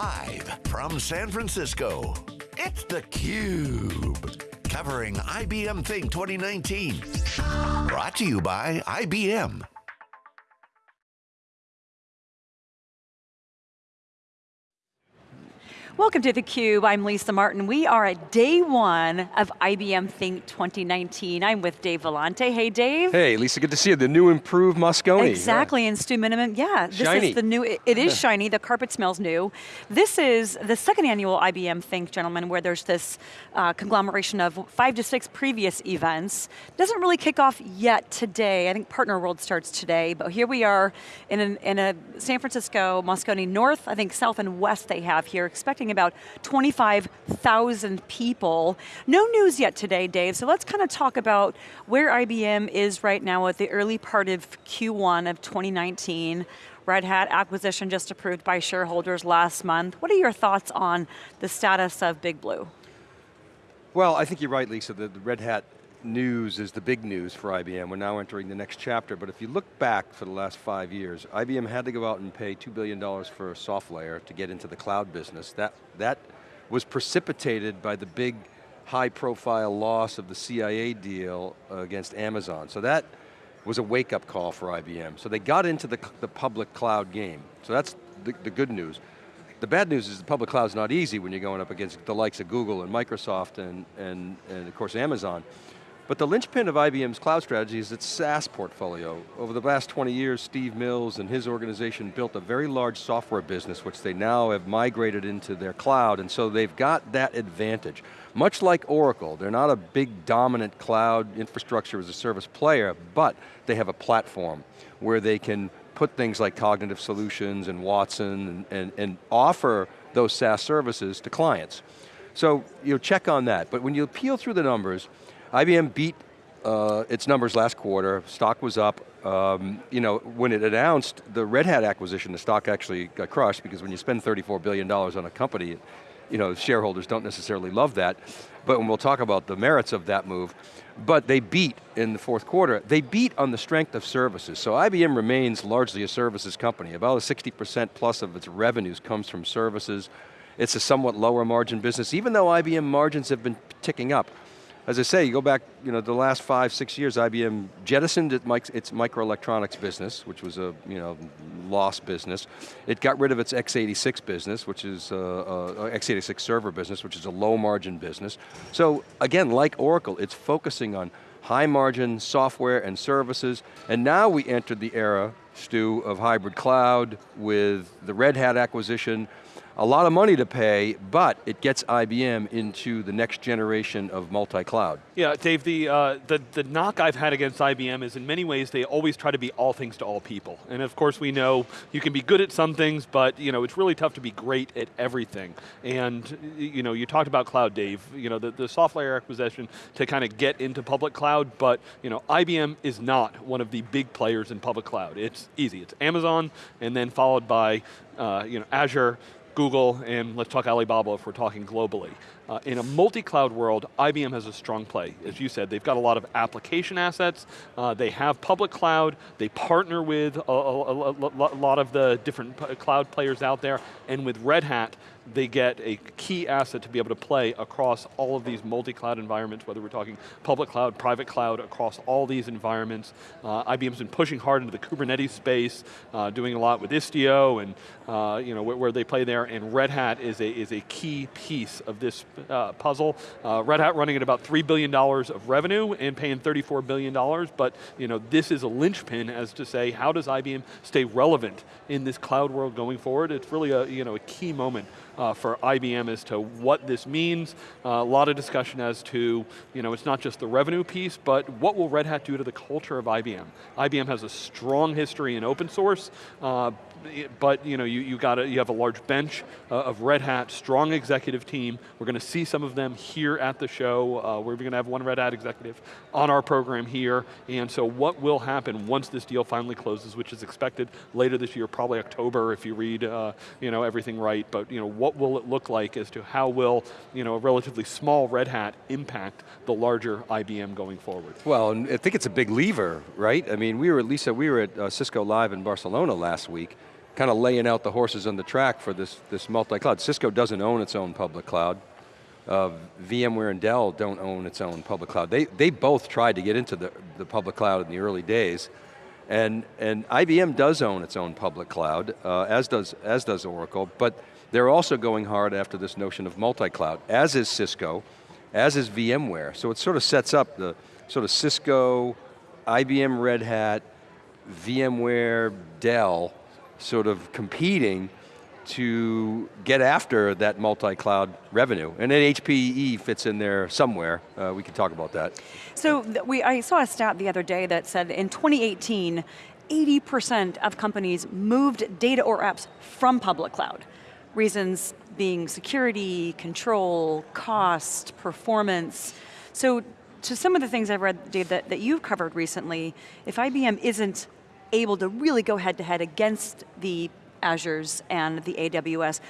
Live from San Francisco, it's theCUBE. Covering IBM Think 2019. Brought to you by IBM. Welcome to theCUBE, I'm Lisa Martin. We are at day one of IBM Think 2019. I'm with Dave Vellante. Hey Dave. Hey Lisa, good to see you. The new improved Moscone. Exactly, yeah. and Stu Miniman, yeah. This shiny. is the new, it, it is shiny, the carpet smells new. This is the second annual IBM Think, gentlemen, where there's this uh, conglomeration of five to six previous events. Doesn't really kick off yet today. I think Partner World starts today, but here we are in, an, in a San Francisco, Moscone North, I think South and West they have here, expecting about 25,000 people. No news yet today, Dave, so let's kind of talk about where IBM is right now at the early part of Q1 of 2019. Red Hat acquisition just approved by shareholders last month. What are your thoughts on the status of Big Blue? Well, I think you're right, Lisa. The, the Red Hat news is the big news for IBM. We're now entering the next chapter, but if you look back for the last five years, IBM had to go out and pay $2 billion for SoftLayer to get into the cloud business. That, that was precipitated by the big high profile loss of the CIA deal against Amazon. So that was a wake up call for IBM. So they got into the, the public cloud game. So that's the, the good news. The bad news is the public cloud is not easy when you're going up against the likes of Google and Microsoft and, and, and of course Amazon. But the linchpin of IBM's cloud strategy is its SaaS portfolio. Over the last 20 years, Steve Mills and his organization built a very large software business, which they now have migrated into their cloud, and so they've got that advantage. Much like Oracle, they're not a big dominant cloud infrastructure as a service player, but they have a platform where they can put things like cognitive solutions and Watson and, and, and offer those SaaS services to clients. So you check on that, but when you peel through the numbers, IBM beat uh, its numbers last quarter, stock was up. Um, you know, when it announced the Red Hat acquisition, the stock actually got crushed because when you spend $34 billion on a company, you know, shareholders don't necessarily love that. But when we'll talk about the merits of that move, but they beat in the fourth quarter. They beat on the strength of services. So IBM remains largely a services company. About a 60% plus of its revenues comes from services. It's a somewhat lower margin business, even though IBM margins have been ticking up as I say, you go back, you know, the last five, six years, IBM jettisoned its microelectronics business, which was a, you know, lost business. It got rid of its x86 business, which is, a, a x86 server business, which is a low margin business. So again, like Oracle, it's focusing on high margin software and services, and now we entered the era, Stu, of hybrid cloud with the Red Hat acquisition, a lot of money to pay, but it gets IBM into the next generation of multi-cloud. Yeah, Dave, the, uh, the, the knock I've had against IBM is in many ways they always try to be all things to all people. And of course we know you can be good at some things, but you know, it's really tough to be great at everything. And you know, you talked about cloud, Dave, you know, the, the SoftLayer acquisition to kind of get into public cloud, but you know, IBM is not one of the big players in public cloud. It's easy, it's Amazon, and then followed by uh, you know, Azure, Google, and let's talk Alibaba if we're talking globally. Uh, in a multi-cloud world, IBM has a strong play. As you said, they've got a lot of application assets, uh, they have public cloud, they partner with a, a, a, a lot of the different cloud players out there, and with Red Hat, they get a key asset to be able to play across all of these multi-cloud environments, whether we're talking public cloud, private cloud, across all these environments. Uh, IBM's been pushing hard into the Kubernetes space, uh, doing a lot with Istio, and uh, you know, where, where, they play there, and Red Hat is a, is a key piece of this uh, puzzle. Uh, Red Hat running at about $3 billion of revenue and paying $34 billion, but you know, this is a linchpin as to say, how does IBM stay relevant in this cloud world going forward? It's really a, you know, a key moment uh, for IBM as to what this means. Uh, a lot of discussion as to, you know, it's not just the revenue piece, but what will Red Hat do to the culture of IBM? IBM has a strong history in open source, uh, but you know, you, you got a, you have a large bench uh, of Red Hat, strong executive team. We're going to see some of them here at the show. Uh, we're going to have one Red Hat executive on our program here. And so what will happen once this deal finally closes, which is expected later this year, probably October if you read uh, you know, everything right, but you know, what will it look like as to how will you know, a relatively small Red Hat impact the larger IBM going forward? Well, I think it's a big lever, right? I mean, we were at Lisa, we were at uh, Cisco Live in Barcelona last week, kind of laying out the horses on the track for this, this multi-cloud. Cisco doesn't own its own public cloud. Uh, VMware and Dell don't own its own public cloud. They, they both tried to get into the, the public cloud in the early days, and, and IBM does own its own public cloud, uh, as, does, as does Oracle, but they're also going hard after this notion of multi-cloud, as is Cisco, as is VMware. So it sort of sets up the sort of Cisco, IBM Red Hat, VMware, Dell, sort of competing to get after that multi-cloud revenue. And then HPE fits in there somewhere. Uh, we can talk about that. So we, I saw a stat the other day that said in 2018, 80% of companies moved data or apps from public cloud. Reasons being security, control, cost, performance. So to some of the things I've read, Dave, that, that you've covered recently, if IBM isn't able to really go head to head against the Azures and the AWS,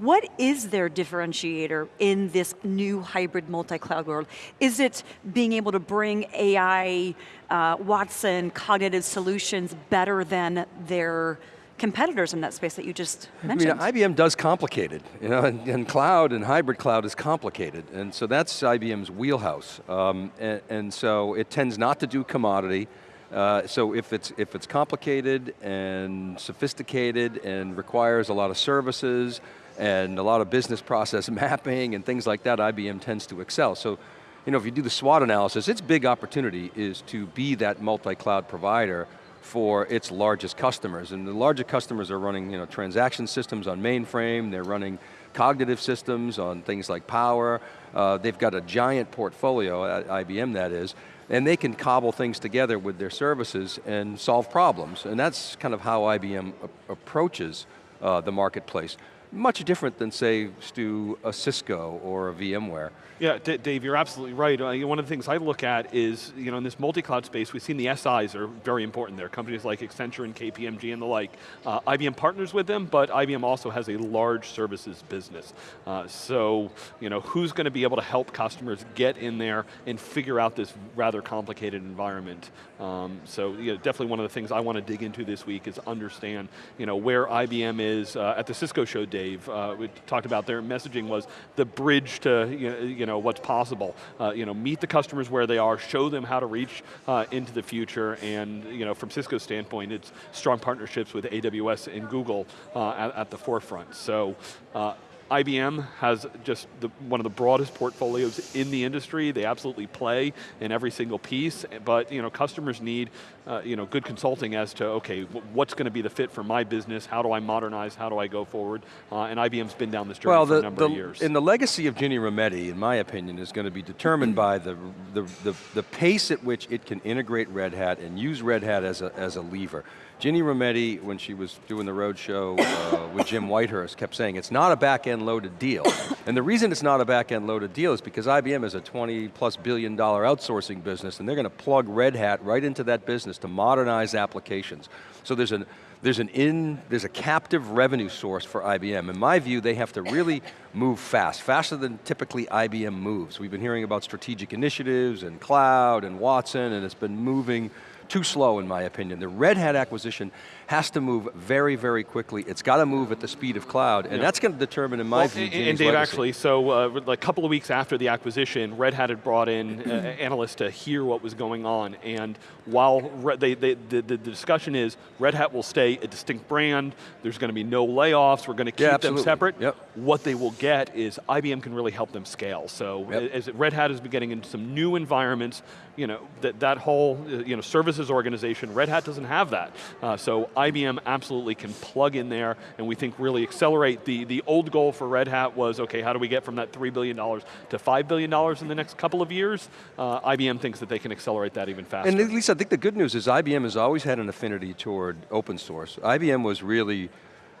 what is their differentiator in this new hybrid multi-cloud world? Is it being able to bring AI, uh, Watson, cognitive solutions better than their competitors in that space that you just mentioned. I mean, IBM does complicated, you know, and, and, cloud and hybrid cloud is complicated, and so that's IBM's wheelhouse. Um, and, and, so it tends not to do commodity. Uh, so if it's, if it's complicated and sophisticated and requires a lot of services and a lot of business process mapping and things like that, IBM tends to excel. So you know, if you do the SWOT analysis, its big opportunity is to be that multi-cloud provider for its largest customers. And the largest customers are running you know, transaction systems on mainframe, they're running cognitive systems on things like power. Uh, they've got a giant portfolio, at IBM that is, and they can cobble things together with their services and solve problems. And that's kind of how IBM approaches uh, the marketplace much different than say, Stu, a Cisco or a VMware. Yeah, D Dave, you're absolutely right. Uh, one of the things I look at is, you know, in this multi-cloud space, we've seen the SIs are very important there. Companies like Accenture and KPMG and the like. Uh, IBM partners with them, but IBM also has a large services business. Uh, so, you know, who's going to be able to help customers get in there and figure out this rather complicated environment? Um, so, you know, definitely one of the things I want to dig into this week is understand, you know, where IBM is uh, at the Cisco show Dave, uh, we talked about their messaging was the bridge to you know, what's possible. Uh, you know, meet the customers where they are, show them how to reach uh, into the future, and you know, from Cisco's standpoint, it's strong partnerships with AWS and Google uh, at, at, the forefront. So uh, IBM has just the, one of the broadest portfolios in the industry. They absolutely play in every single piece, but you know, customers need uh, you know, good consulting as to, okay, what's going to be the fit for my business? How do I modernize? How do I go forward? Uh, and IBM's been down this journey well, the, for a number the, of years. And the legacy of Ginni Rometty, in my opinion, is going to be determined by the, the, the, the pace at which it can integrate Red Hat and use Red Hat as a, as a lever. Ginni Rometty, when she was doing the roadshow uh, with Jim Whitehurst, kept saying it's not a back-end loaded deal. And the reason it's not a back-end loaded deal is because IBM is a 20 plus billion dollar outsourcing business and they're going to plug Red Hat right into that business to modernize applications. So there's an, there's an in, there's a captive revenue source for IBM. In my view, they have to really move fast, faster than typically IBM moves. We've been hearing about strategic initiatives and cloud and Watson, and it's been moving too slow in my opinion. The Red Hat acquisition has to move very, very quickly. It's got to move at the speed of cloud, and yeah. that's going to determine, in my well, view, And, and Dave, legacy. actually, so uh, a couple of weeks after the acquisition, Red Hat had brought in uh, analysts to hear what was going on, and while they, they, the, the, discussion is Red Hat will stay a distinct brand, there's going to be no layoffs, we're going to keep yeah, them separate, yep. what they will get is IBM can really help them scale. So yep. as Red Hat has been getting into some new environments, you know, that, that whole uh, you know, services organization, Red Hat doesn't have that. Uh, so IBM absolutely can plug in there and we think really accelerate. The, the old goal for Red Hat was, okay, how do we get from that $3 billion to $5 billion in the next couple of years? Uh, IBM thinks that they can accelerate that even faster. And Lisa, I think the good news is IBM has always had an affinity toward open source. IBM was really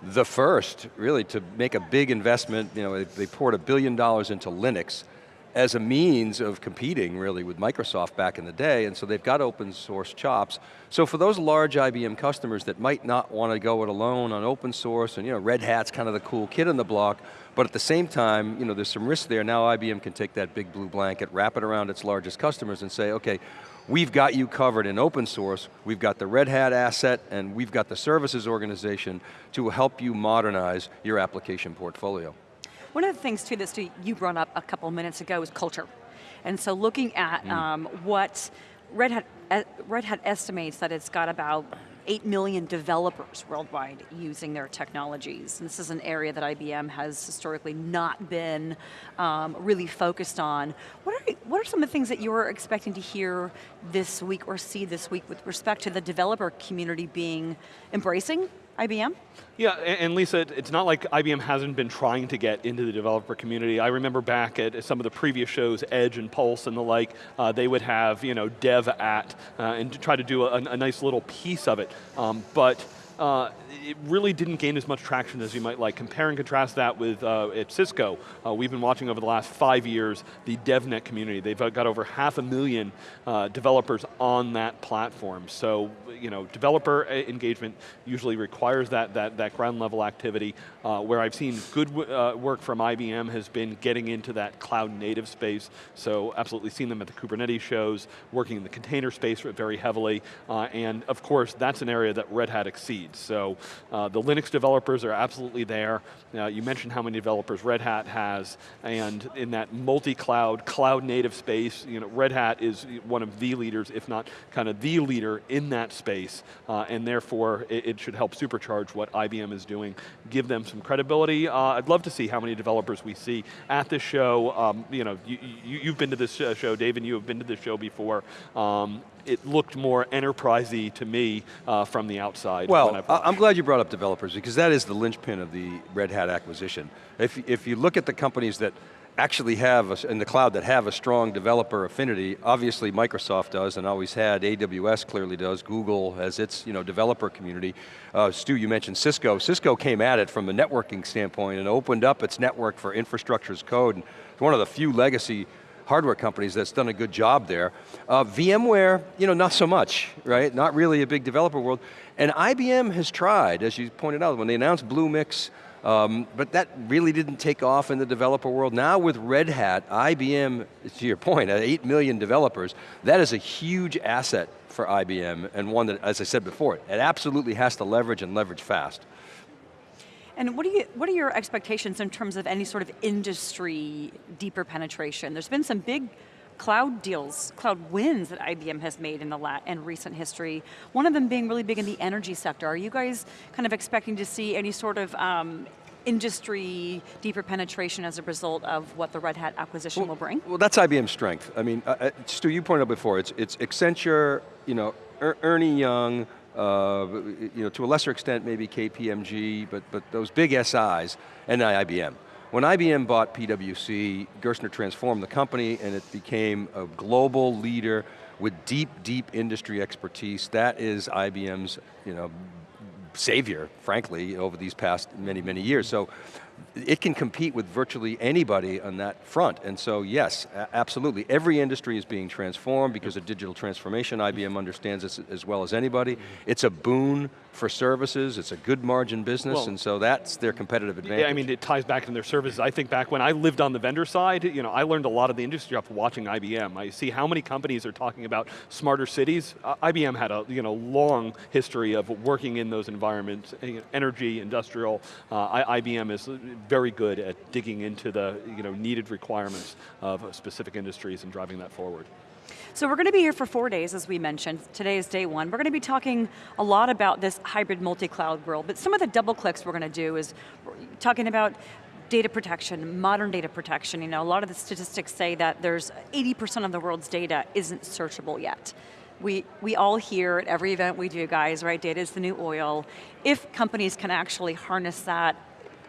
the first, really, to make a big investment. You know, they poured a billion dollars into Linux as a means of competing really with Microsoft back in the day, and so they've got open source chops. So for those large IBM customers that might not want to go it alone on open source, and you know, Red Hat's kind of the cool kid in the block, but at the same time, you know, there's some risk there. Now IBM can take that big blue blanket, wrap it around its largest customers and say, okay, we've got you covered in open source, we've got the Red Hat asset, and we've got the services organization to help you modernize your application portfolio. One of the things too that Stu, you brought up a couple minutes ago is culture. And so looking at mm. um, what Red Hat, uh, Red Hat estimates that it's got about 8 million developers worldwide using their technologies. And this is an area that IBM has historically not been um, really focused on. What are, what are some of the things that you're expecting to hear this week or see this week with respect to the developer community being embracing IBM? Yeah, and Lisa, it's not like IBM hasn't been trying to get into the developer community. I remember back at some of the previous shows, Edge and Pulse and the like, uh, they would have you know dev at uh, and to try to do a, a, nice little piece of it. Um, but uh, it really didn't gain as much traction as you might like. Compare and contrast that with uh, at Cisco. Uh, we've been watching over the last five years the DevNet community. They've got over half a million uh, developers on that platform. So, you know, developer engagement usually requires that, that, that ground level activity. Uh, where I've seen good uh, work from IBM has been getting into that cloud native space. So absolutely seen them at the Kubernetes shows, working in the container space very heavily. and of course, that's an area that Red Hat exceeds. So uh, the Linux developers are absolutely there. Uh, you mentioned how many developers Red Hat has, and in that multi-cloud, cloud-native space, you know, Red Hat is one of the leaders, if not kind of the leader in that space, uh, and therefore it, it, should help supercharge what IBM is doing, give them some credibility. Uh, I'd love to see how many developers we see at this show. Um, you know, you, have been to this show, Dave, and you have been to this show before. Um, it looked more enterprisey to me uh, from the outside. Well, I'm glad you brought up developers because that is the linchpin of the Red Hat acquisition. If, if you look at the companies that actually have, a, in the cloud, that have a strong developer affinity, obviously Microsoft does and always had, AWS clearly does, Google has its you know, developer community. Uh, Stu, you mentioned Cisco. Cisco came at it from a networking standpoint and opened up its network for infrastructure as code. And it's one of the few legacy hardware companies that's done a good job there. Uh, VMware, you know, not so much, right? Not really a big developer world. And IBM has tried, as you pointed out, when they announced Bluemix, um, but that really didn't take off in the developer world. Now with Red Hat, IBM, to your point, at 8 million developers, that is a huge asset for IBM and one that, as I said before, it absolutely has to leverage and leverage fast. And what, do you, what are your expectations in terms of any sort of industry deeper penetration? There's been some big cloud deals, cloud wins that IBM has made in the lat in recent history. One of them being really big in the energy sector. Are you guys kind of expecting to see any sort of um, industry deeper penetration as a result of what the Red Hat acquisition well, will bring? Well, that's IBM's strength. I mean, uh, uh, Stu, you pointed out before, it's, it's Accenture, you know, er Ernie Young, uh, you know, to a lesser extent maybe KPMG, but, but those big SIs, and IBM. When IBM bought PwC, Gerstner transformed the company and it became a global leader with deep, deep industry expertise. That is IBM's you know, savior, frankly, over these past many, many years. So it can compete with virtually anybody on that front. And so yes, absolutely. Every industry is being transformed because of digital transformation. IBM understands this as well as anybody. It's a boon for services, it's a good margin business, well, and so that's their competitive advantage. Yeah, I mean, it ties back to their services. I think back when I lived on the vendor side, you know, I learned a lot of the industry stuff watching IBM. I see how many companies are talking about smarter cities. Uh, IBM had a you know, long history of working in those environments, energy, industrial. Uh, IBM is very good at digging into the you know, needed requirements of specific industries and driving that forward. So we're going to be here for four days, as we mentioned. Today is day one. We're going to be talking a lot about this hybrid multi-cloud world, but some of the double clicks we're going to do is talking about data protection, modern data protection. You know, a lot of the statistics say that there's 80% of the world's data isn't searchable yet. We, we all hear at every event we do, guys, right, data is the new oil. If companies can actually harness that,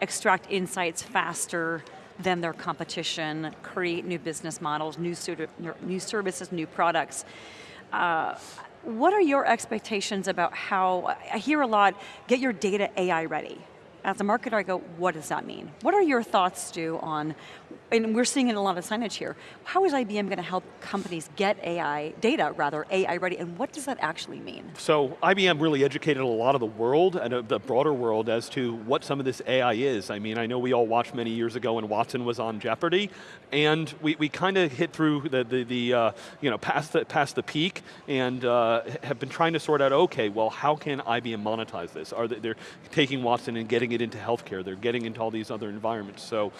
extract insights faster, than their competition, create new business models, new, new services, new products. Uh, what are your expectations about how, I hear a lot, get your data AI ready. As a marketer, I go, what does that mean? What are your thoughts, Stu, on, and we're seeing in a lot of signage here, how is IBM going to help companies get AI, data rather, AI ready, and what does that actually mean? So IBM really educated a lot of the world, and the broader world, as to what some of this AI is. I mean, I know we all watched many years ago when Watson was on Jeopardy, and we, we kind of hit through the, the, the uh, you know, past the, past the peak, and uh, have been trying to sort out, okay, well, how can IBM monetize this? Are they, they're taking Watson and getting it into healthcare, they're getting into all these other environments. So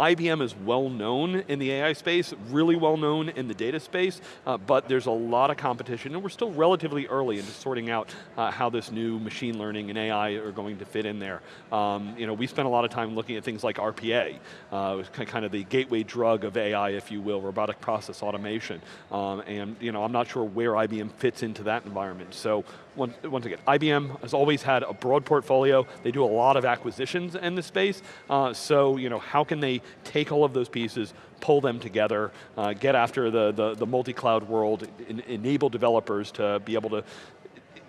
IBM is well known in the AI space, really well known in the data space, uh, but there's a lot of competition and we're still relatively early into sorting out uh, how this new machine learning and AI are going to fit in there. Um, you know, we spent a lot of time looking at things like RPA, uh, kind of the gateway drug of AI, if you will, robotic process automation. Um, and you know, I'm not sure where IBM fits into that environment. So once, once again, IBM has always had a broad portfolio. They do a lot of acquisitions in the space. Uh, so, you know, how can they take all of those pieces, pull them together, uh, get after the, the, the multi-cloud world, en enable developers to be able to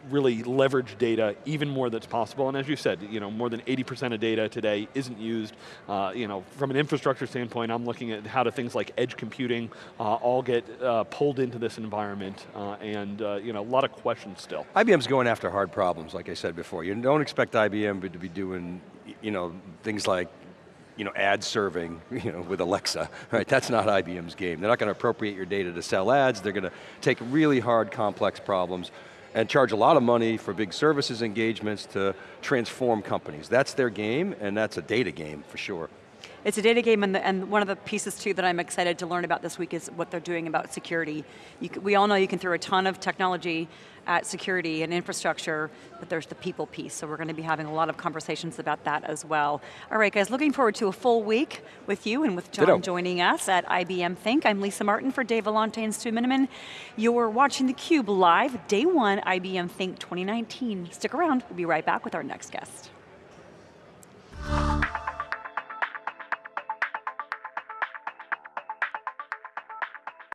really leverage data even more that's possible. And as you said, you know, more than 80% of data today isn't used. Uh, you know, from an infrastructure standpoint, I'm looking at how do things like edge computing uh, all get uh, pulled into this environment, uh, and uh, you know, a lot of questions still. IBM's going after hard problems, like I said before. You don't expect IBM to be doing, you know, things like you know, ad serving, you know, with Alexa, right? That's not IBM's game. They're not going to appropriate your data to sell ads. They're going to take really hard, complex problems and charge a lot of money for big services engagements to transform companies. That's their game, and that's a data game for sure. It's a data game, and, the, and, one of the pieces too that I'm excited to learn about this week is what they're doing about security. Can, we all know you can throw a ton of technology at security and infrastructure, but there's the people piece, so we're going to be having a lot of conversations about that as well. All right guys, looking forward to a full week with you and with John Ditto. joining us at IBM Think. I'm Lisa Martin for Dave Vellante and Stu Miniman. You're watching theCUBE live, day one IBM Think 2019. Stick around, we'll be right back with our next guest.